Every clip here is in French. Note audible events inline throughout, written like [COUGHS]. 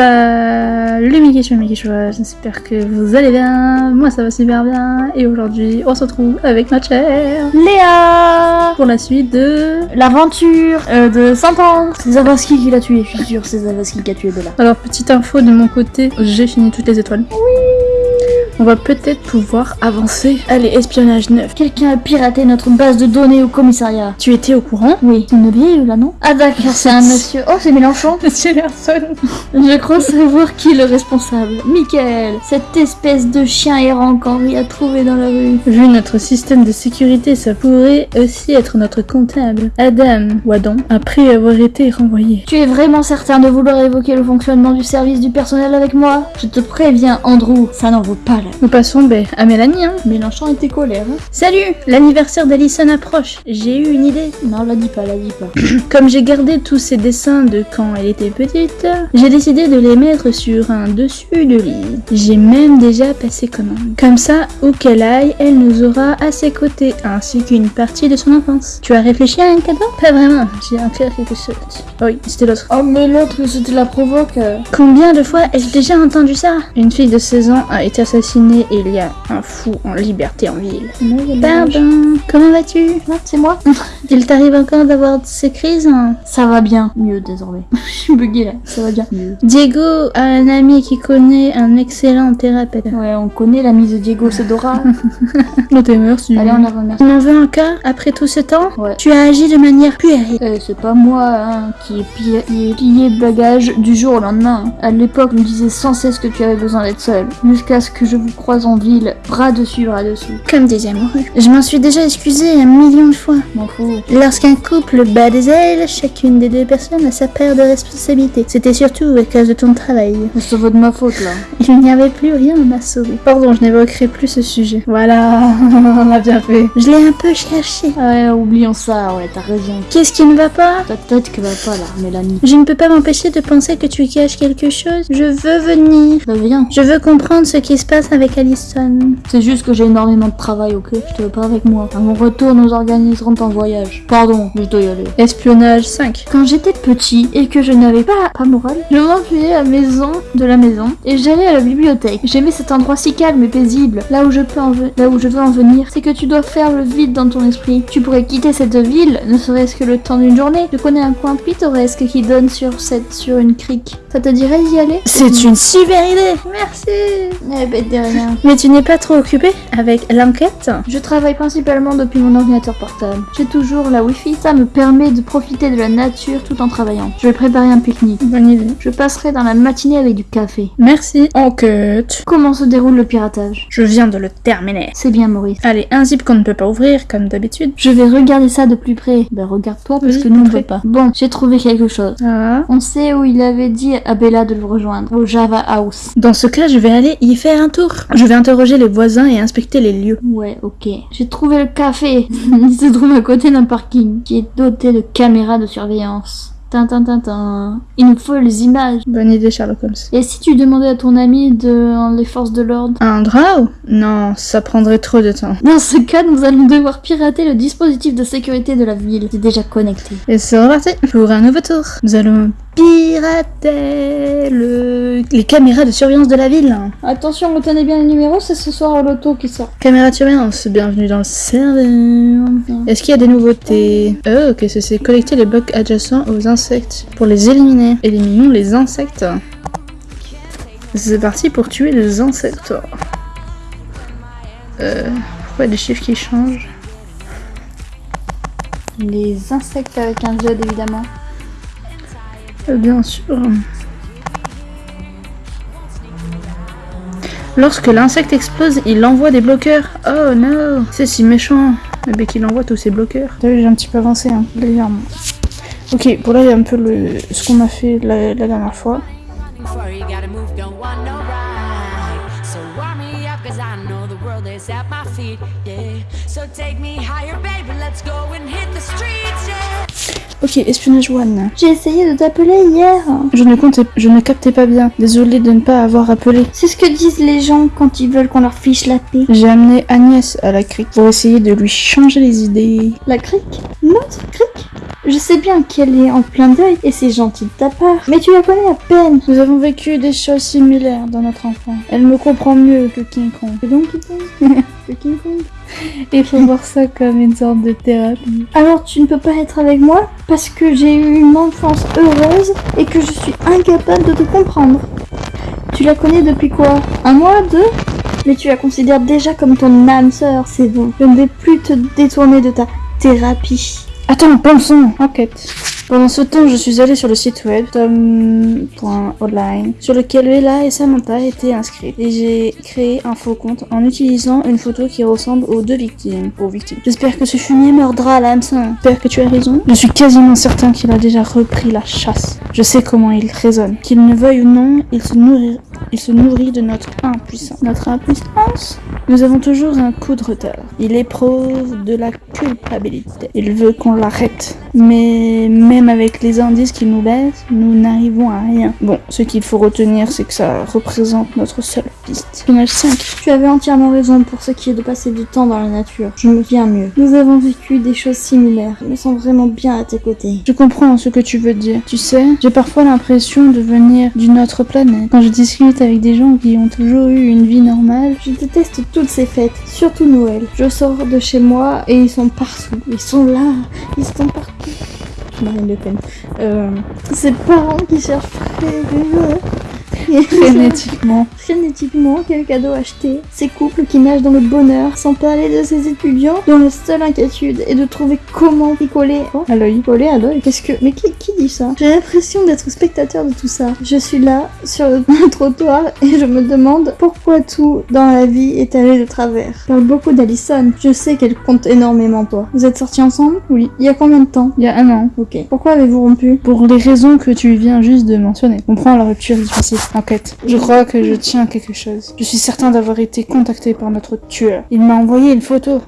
Salut questions, mes questions, j'espère que vous allez bien, moi ça va super bien, et aujourd'hui on se retrouve avec ma chère Léa pour la suite de... L'aventure euh, de 100 ans C'est Zavaski qui l'a tué, je suis sûre, c'est Zavaski qui a tué Bella. Alors petite info de mon côté, j'ai fini toutes les étoiles. On va peut-être pouvoir avancer. Allez, espionnage 9. Quelqu'un a piraté notre base de données au commissariat. Tu étais au courant? Oui, c'est une vieille là, non? Ah d'accord, c'est un monsieur. Oh, c'est Mélenchon [LAUGHS] Monsieur Larson Je crois savoir qui est le responsable. Michael, cette espèce de chien errant qu'Henri a trouvé dans la rue. Vu notre système de sécurité, ça pourrait aussi être notre comptable. Adam, ou Adam, après avoir été renvoyé. Tu es vraiment certain de vouloir évoquer le fonctionnement du service du personnel avec moi? Je te préviens, Andrew, ça n'en vaut pas la Nous passons ben, à Mélanie. Hein. Mélenchon était colère. Hein Salut L'anniversaire d'Alison approche. J'ai eu une idée. non, la dis pas, la dis pas. [COUGHS] Comme j'ai gardé tous ses dessins de quand elle était petite, j'ai décidé de les mettre sur un dessus de lit. J'ai même déjà passé commande. Comme ça, où qu'elle aille, elle nous aura à ses côtés, ainsi qu'une partie de son enfance. Tu as réfléchi à un cadeau? Pas vraiment, j'ai un cœur quelque chose. Oui, c'était l'autre. Oh, mais l'autre, c'était la provoque. Combien de fois ai-je déjà entendu ça? Une fille de 16 ans a été assassinée et il y a un fou en liberté en ville. Pardon, comment vas-tu? C'est moi [LAUGHS] Il t'arrive encore d'avoir ces crises hein Ça va bien. Mieux désormais. [LAUGHS] Je suis buguée là. Ça va bien. Mieux. Diego a un ami qui connaît un excellent thérapeute. Ouais, on connaît la mise de Diego, c'est Dora. [LAUGHS] Non, t'es merci. Allez, on la remercie. Tu m'en veux encore après tout ce temps Ouais. Tu as agi de manière puérile. Euh, c'est pas moi hein, qui ai pillé, pillé bagage du jour au lendemain. À l'époque, on me disait sans cesse que tu avais besoin d'être seule. Jusqu'à ce que je vous croise en ville, bras dessus, bras dessous. Comme des amoureux. Je m'en suis déjà excusée un million de fois. M'en fous. Lorsqu'un couple bat des ailes, chacune des deux personnes a sa part de responsabilité. C'était surtout à cause de ton travail. Ça vaut de ma faute là. [LAUGHS] Il n'y avait plus rien à m'a sauvé. Pardon, je n'évoquerai plus ce sujet. Voilà, [LAUGHS] on a bien fait. Je l'ai un peu cherché. Ouais, oublions ça, ouais, t'as raison. Qu'est-ce qui ne va pas? Ta tête que va pas là, Mélanie. Je ne peux pas m'empêcher de penser que tu caches quelque chose. Je veux venir. Bah viens. Je veux comprendre ce qui se passe avec Allison. C'est juste que j'ai énormément de travail, ok? Je te veux pas avec moi. À mon retour, nous organiserons ton voyage. Pardon, mais je dois y aller. Espionnage 5. Quand j'étais petit et que je n'avais pas, pas morale, je m'enfuyais à la maison de la maison et j'allais à la bibliothèque. J'aimais cet endroit si calme et paisible. Là où je peux en là où je veux en venir, c'est que tu dois faire le vide dans ton esprit. Tu pourrais quitter cette ville, ne serait-ce que le temps d'une journée. Je connais un coin pittoresque qui donne sur cette sur une crique. Ça te dirait d'y aller? C'est une super idée. Merci. Eh ben de rien. Mais tu n'es pas trop occupé avec l'enquête? Je travaille principalement depuis mon ordinateur portable. J'ai toujours la Wi-Fi, ça me permet de profiter de la nature tout en travaillant. Je vais préparer un pique-nique. Bonne idée. Je passerai dans la matinée avec du café. Merci. Enquête. Comment se déroule le piratage? Je viens de le terminer. C'est bien Maurice. Allez, un zip qu'on ne peut pas ouvrir, comme d'habitude. Je vais regarder ça de plus près. Ben regarde-toi parce Oui, que nous on près. peut pas. Bon, j'ai trouvé quelque chose. Ah. On sait où il avait dit à Bella de le rejoindre, au Java House. Dans ce cas, je vais aller y faire un tour. Je vais interroger les voisins et inspecter les lieux. Ouais, ok. J'ai trouvé le café. [LAUGHS] il se trouve à côté d'un parking qui est doté de caméras de surveillance. Tintin, tintin. Il nous faut les images. Bonne idée, Sherlock Holmes. Et si tu demandais à ton ami de les forces de l'ordre? Un draw Non, ça prendrait trop de temps. Dans ce cas, nous allons devoir pirater le dispositif de sécurité de la ville. C'est déjà connecté. Et c'est reparti pour un nouveau tour. Nous allons pirater le... les caméras de surveillance de la ville. Attention, retenez bien le numéro, c'est ce soir au loto qui sort. Caméra de surveillance, bienvenue dans le serveur. Est-ce qu'il y a des nouveautés Oh, que c'est collecter les blocs adjacents aux insectes pour les éliminer. Éliminons les insectes. C'est parti pour tuer les insectes. Euh, pourquoi des chiffres qui changent? Les insectes avec un Z évidemment. Euh, Bien sûr. Lorsque l'insecte explose, il envoie des bloqueurs. Oh non, c'est si méchant. Eh bien qu'il envoie tous ces bloqueurs. J'ai un petit peu avancé, hein, légèrement. Ok, pour là, il y a un peu le... ce qu'on a fait la, la dernière fois. Ok, espionnage one. J'ai essayé de t'appeler hier. Je ne comptais, je ne captais pas bien. Désolé de ne pas avoir appelé. C'est ce que disent les gens quand ils veulent qu'on leur fiche la paix. J'ai amené Agnès à la crique pour essayer de lui changer les idées. La crique? Notre crique? Je sais bien qu'elle est en plein deuil et c'est gentil de ta part, mais tu la connais à peine. Nous avons vécu des choses similaires dans notre enfance. Elle me comprend mieux que King Kong. Et donc, [LAUGHS] Que King Kong Il faut voir ça comme une sorte de thérapie. alors tu ne peux pas être avec moi parce que j'ai eu une enfance heureuse et que je suis incapable de te comprendre. Tu la connais depuis quoi? Un mois Deux? Mais tu la considères déjà comme ton âme sœur, c'est bon. Je ne vais plus te détourner de ta thérapie. Attends, pensons Enquête. Pendant ce temps, je suis allée sur le site web tom.online sur lequel Bella et Samantha étaient inscrites et j'ai créé un faux compte en utilisant une photo qui ressemble aux deux victimes. Aux victimes. J'espère que ce fumier mordra l'hameçon. J'espère que tu as raison. Je suis quasiment certain qu'il a déjà repris la chasse. Je sais comment il raisonne. Qu'il ne veuille ou non, il se nourrit, il se nourrit de notre impuissance. Notre impuissance? Nous avons toujours un coup de retard. Il éprouve de la culpabilité. Il veut qu'on l'arrête. Mais avec les indices qu'il nous laisse, nous n'arrivons à rien. Bon, ce qu'il faut retenir, c'est que ça représente notre seule piste. Final 5. Tu avais entièrement raison pour ce qui est de passer du temps dans la nature. Je me viens mieux. Nous avons vécu des choses similaires. Je me sens vraiment bien à tes côtés. Je comprends ce que tu veux dire. Tu sais, j'ai parfois l'impression de venir d'une autre planète. Quand je discute avec des gens qui ont toujours eu une vie normale, Je déteste toutes ces fêtes, surtout Noël. Je sors de chez moi et ils sont partout. Ils sont là, ils sont partout. Marine Le Pen. Euh, ces parents qui cherchent frénétiquement. [LAUGHS] frénétiquement quel cadeau acheter. Ces couples qui nagent dans le bonheur, sans parler de ces étudiants dont la seule inquiétude est de trouver comment picoler. Oh, À l'œil. Picoler à l'œil. Qu'est-ce que. Mais qui, qui dit ça? J'ai l'impression d'être spectateur de tout ça. Je suis là, sur le [LAUGHS] trottoir, et je me demande pourquoi tout dans la vie est allé de travers. Je parle beaucoup d'Alison. Je sais qu'elle compte énormément toi. Vous êtes sortis ensemble? Oui. Il y a combien de temps? Il y a un an. Ok. Pourquoi avez-vous rompu? Pour les raisons que tu viens juste de mentionner. Comprends la rupture difficile. Enquête. Je crois que je tiens à quelque chose. Je suis certain d'avoir été contacté par notre tueur. Il m'a envoyé une photo.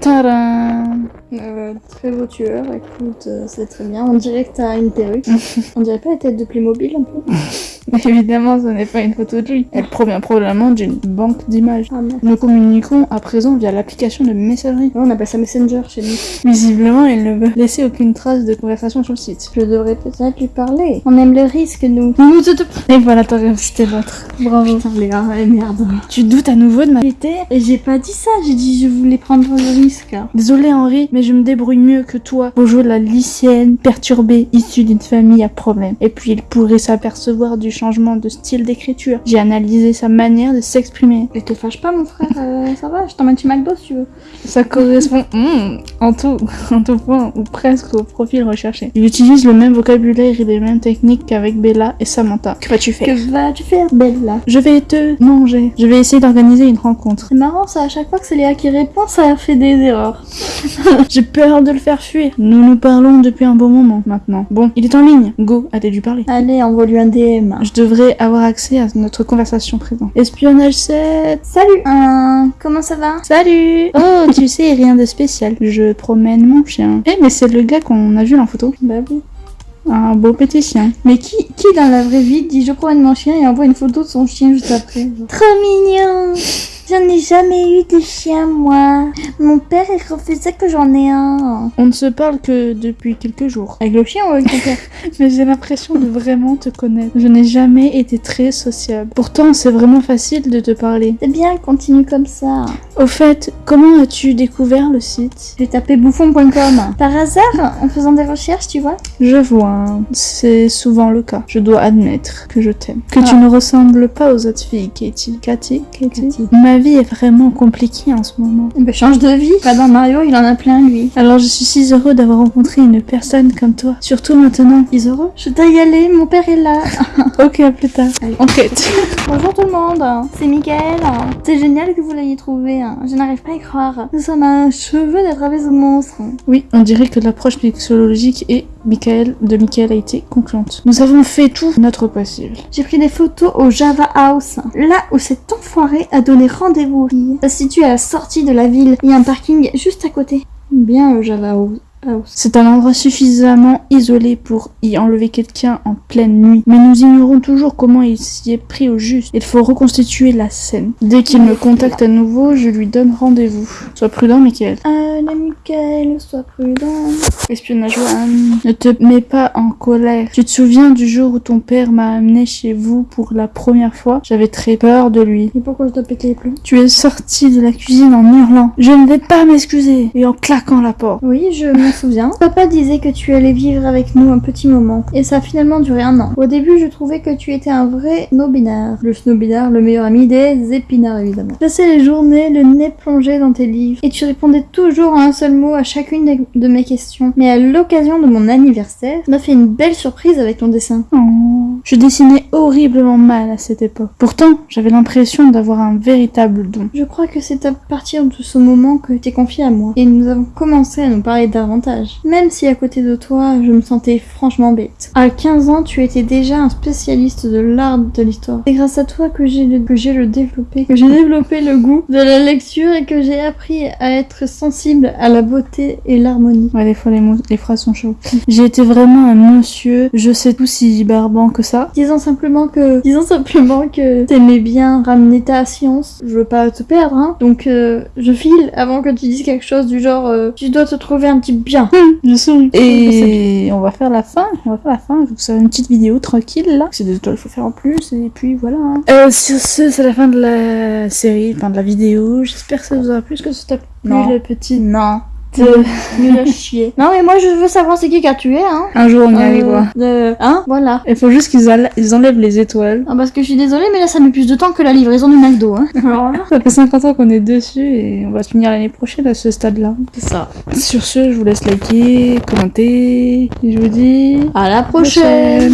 Tadam Euh, très beau tueur, écoute, euh, c'est très bien. On dirait que t'as une perruque. [LAUGHS] On dirait pas la tête de Playmobil un peu [LAUGHS] [LAUGHS] Évidemment, ce n'est pas une photo de lui. Elle provient probablement d'une banque d'images. Ah. Nous communiquons à présent via l'application de messagerie. On appelle ça Messenger chez nous. Visiblement, il ne veut laisser aucune trace de conversation sur le site. Je devrais peut-être lui parler. On aime le risque, nous. Et voilà, ta c'était l'autre. Bravo. Putain, Léa, merde. Tu doutes à nouveau de ma... Et j'ai pas dit ça, j'ai dit je voulais prendre le risque. Désolé Henri, mais je me débrouille mieux que toi. Bonjour la lycéenne perturbée issue d'une famille à problème. Et puis il pourrait s'apercevoir du changement de style d'écriture. J'ai analysé sa manière de s'exprimer. Et te fâche pas, mon frère, euh, ça va, je t'emmène chez McDo si tu veux. Ça correspond [LAUGHS] hmm, en tout, [LAUGHS] en tout point, ou presque au profil recherché. Il utilise le même vocabulaire et les mêmes techniques qu'avec Bella et Samantha. Que vas-tu faire? Que vas-tu faire, Bella? Je vais te manger. Je vais essayer d'organiser une rencontre. C'est marrant ça, à chaque fois que c'est Léa qui répond, ça fait des erreurs. [LAUGHS] J'ai peur de le faire fuir. Nous nous parlons depuis un bon moment maintenant. Bon, il est en ligne. Go, lui parler? Allez, envoie-lui un DM. Je devrais avoir accès à notre conversation présente. Espionnage 7. Salut euh, Comment ça va? Salut Oh, tu [LAUGHS] sais, rien de spécial. Je promène mon chien. Eh, mais c'est le gars qu'on a vu là en photo. Bah oui. Un beau petit chien. Mais qui, qui dans la vraie vie dit je promène mon chien et envoie une photo de son chien juste après. Trop mignon J'en ai jamais eu de chien moi. Mon père il refusait que j'en ai un. On ne se parle que depuis quelques jours. Avec le chien ou avec ton père [LAUGHS] Mais j'ai l'impression de vraiment te connaître. Je n'ai jamais été très sociable. Pourtant, c'est vraiment facile de te parler. C'est bien, continue comme ça. Au fait, comment as-tu découvert le site? J'ai tapé bouffon.com. Par hasard, en faisant des recherches, tu vois Je vois, c'est souvent le cas. Je dois admettre que je t'aime. Que Ah. tu ne ressembles pas aux autres filles, Katie. Katie Katie Katie. Ma vie est vraiment compliquée en ce moment. Ben, change de vie. Pas dans Mario, il en a plein lui. Alors je suis si heureux d'avoir rencontré une personne comme toi. Surtout maintenant. Heureux Je dois y aller, mon père est là. [LAUGHS] Ok, à plus tard. Allez. Enquête. [LAUGHS] Bonjour tout le monde, c'est Mickaël. C'est génial que vous l'ayez trouvé. Je n'arrive pas à y croire. Nous sommes à un cheveu d'attraper ce monstre. Oui, on dirait que l'approche mixologique et Michael de Michael a été concluante. Nous avons fait tout notre possible. J'ai pris des photos au Java House, là où cet enfoiré a donné rendez-vous. Ça se situe à la sortie de la ville. Il y a un parking juste à côté. Bien Java House. C'est un endroit suffisamment isolé pour y enlever quelqu'un en pleine nuit, mais nous ignorons toujours comment il s'y est pris au juste. Il faut reconstituer la scène. Dès qu'il me contacte à nouveau, je lui donne rendez-vous. Sois prudent, Michael. Allez, Michael, sois prudent. Espionnage One. Ne te mets pas en colère. Tu te souviens du jour où ton père m'a amené chez vous pour la première fois? J'avais très peur de lui. Et pourquoi je dois péter les plombs? Tu es sorti de la cuisine en hurlant. Je ne vais pas m'excuser. Et en claquant la porte. Oui, je me souviens. Papa disait que tu allais vivre avec nous un petit moment. Et ça a finalement duré un an. Au début, je trouvais que tu étais un vrai snobinard. Le snobinard, le meilleur ami des épinards, évidemment. Je passais les journées le nez plongé dans tes livres. Et tu répondais toujours en un seul mot à chacune de mes questions. Mais à l'occasion de mon anniversaire, tu m'as fait une belle surprise avec ton dessin. Oh. Je dessinais horriblement mal à cette époque. Pourtant, j'avais l'impression d'avoir un véritable don. Je crois que c'est à partir de ce moment que t'es confié à moi. Et nous avons commencé à nous parler davantage. Même si à côté de toi, je me sentais franchement bête. À 15 ans, tu étais déjà un spécialiste de l'art de l'histoire. C'est grâce à toi que j'ai le, que j'ai le développé, que j'ai développé le goût de la lecture et que j'ai appris à être sensible à la beauté et l'harmonie. Ouais, des fois les, mots, les phrases sont chaudes. [LAUGHS] J'ai été vraiment un monsieur, je sais tout si barbant que ça. Disons simplement que, disons simplement que t'aimais bien ramener ta science. Je veux pas te perdre, hein. Donc, euh, je file avant que tu dises quelque chose du genre, euh, tu dois te trouver un type bien. Je souris. Et on va faire la fin. On va faire la fin. Je vous faire une petite vidéo tranquille là. C'est des étoiles qu'il faut faire en plus. Et puis voilà. hein. Euh, sur ce, c'est la fin de la série, enfin de la vidéo. J'espère que ça vous aura plu. Est-ce que ça t'a plu Non. le petit? Non. [LAUGHS] Nul à chier. Non mais moi je veux savoir c'est qui qui a tué, hein. Un jour on y Euh, arrivera. hein Voilà. Il faut juste qu'ils enlè- ils enlèvent les étoiles. Ah, parce que je suis désolée, mais là ça met plus de temps que la livraison du McDo, hein. [LAUGHS] Alors là, Ça fait 50 ans qu'on est dessus et on va se finir l'année prochaine à ce stade-là. c'est ça. Sur ce, je vous laisse liker, commenter et je vous dis À la prochaine.